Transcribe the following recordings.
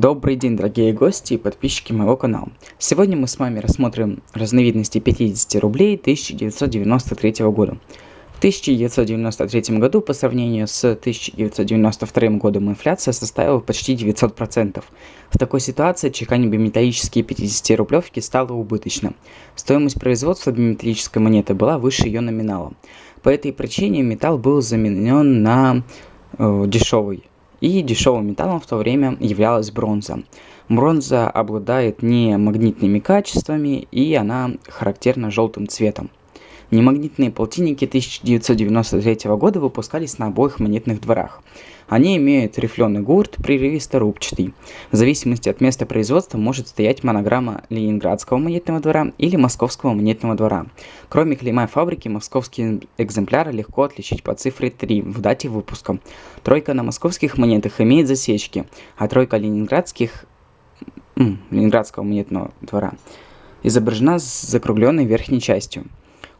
Добрый день, дорогие гости и подписчики моего канала. Сегодня мы с вами рассмотрим разновидности 50 рублей 1993 года. В 1993 году по сравнению с 1992 годом инфляция составила почти 900%. В такой ситуации чеканить биметаллические 50-рублевки стало убыточно. Стоимость производства биметаллической монеты была выше ее номинала. По этой причине металл был заменен на э, дешевый и дешевым металлом в то время являлась бронза. Бронза обладает не магнитными качествами и она характерна желтым цветом. Немагнитные полтинники 1993 года выпускались на обоих монетных дворах. Они имеют рифленый гурт, прерывисто-рубчатый. В зависимости от места производства может стоять монограмма Ленинградского монетного двора или Московского монетного двора. Кроме клейма фабрики, московские экземпляры легко отличить по цифре 3 в дате выпуска. Тройка на московских монетах имеет засечки, а тройка ленинградских Ленинградского монетного двора изображена с закругленной верхней частью.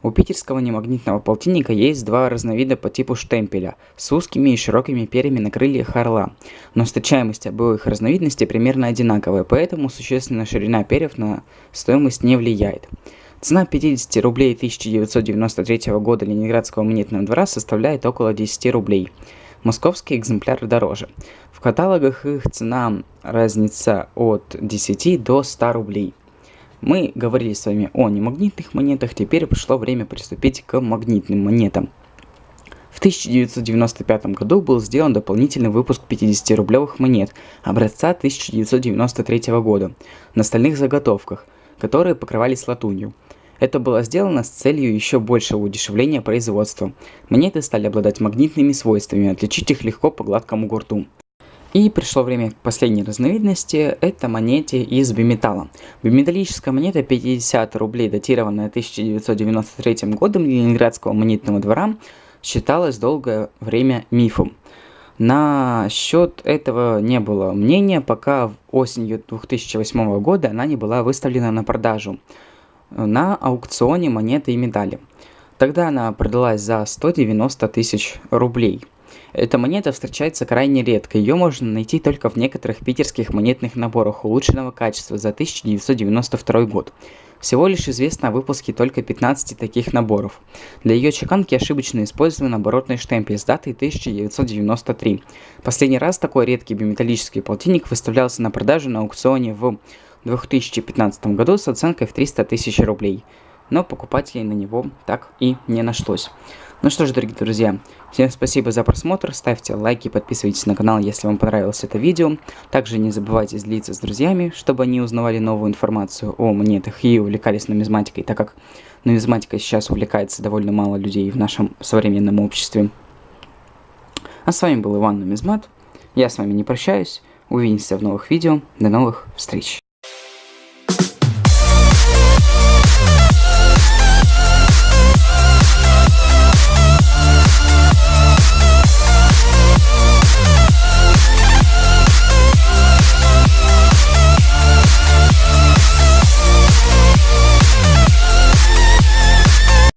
У питерского немагнитного полтинника есть два разновида по типу штемпеля с узкими и широкими перьями на крыльях орла, но встречаемость обоих разновидностей примерно одинаковая, поэтому существенная ширина перьев на стоимость не влияет. Цена 50 рублей 1993 года Ленинградского монетного двора составляет около 10 рублей. Московские экземпляры дороже. В каталогах их цена разница от 10 до 100 рублей. Мы говорили с вами о немагнитных монетах, теперь пришло время приступить к магнитным монетам. В 1995 году был сделан дополнительный выпуск 50-рублевых монет образца 1993 года на стальных заготовках, которые покрывались латунью. Это было сделано с целью еще большего удешевления производства. Монеты стали обладать магнитными свойствами, отличить их легко по гладкому гурту. И пришло время последней разновидности, это монете из биметалла. Биметаллическая монета 50 рублей, датированная 1993 годом Ленинградского монетного двора, считалась долгое время мифом. На счет этого не было мнения, пока осенью 2008 года она не была выставлена на продажу на аукционе монеты и медали. Тогда она продалась за 190 тысяч рублей. Эта монета встречается крайне редко, ее можно найти только в некоторых питерских монетных наборах улучшенного качества за 1992 год. Всего лишь известно о выпуске только 15 таких наборов. Для ее чеканки ошибочно использован оборотный штемпель с датой 1993. Последний раз такой редкий биметаллический полтинник выставлялся на продажу на аукционе в 2015 году с оценкой в 300 тысяч рублей. Но покупателей на него так и не нашлось. Ну что ж, дорогие друзья, всем спасибо за просмотр, ставьте лайки, подписывайтесь на канал, если вам понравилось это видео. Также не забывайте делиться с друзьями, чтобы они узнавали новую информацию о монетах и увлекались нумизматикой, так как нумизматикой сейчас увлекается довольно мало людей в нашем современном обществе. А с вами был Иван Нумизмат, я с вами не прощаюсь, увидимся в новых видео, до новых встреч.